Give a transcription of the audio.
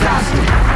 desastre.